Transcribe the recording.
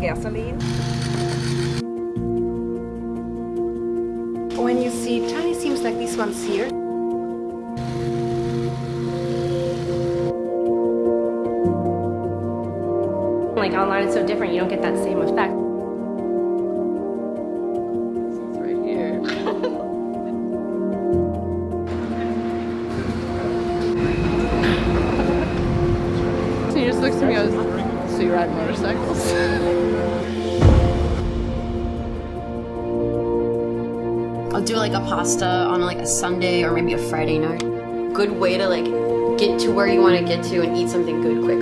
gasoline. When you see tiny seams like these ones here, Like online it's so different, you don't get that same effect. right here. he just looks at me and goes, so you ride motorcycles? I'll do like a pasta on like a Sunday or maybe a Friday night. Good way to like get to where you want to get to and eat something good quickly.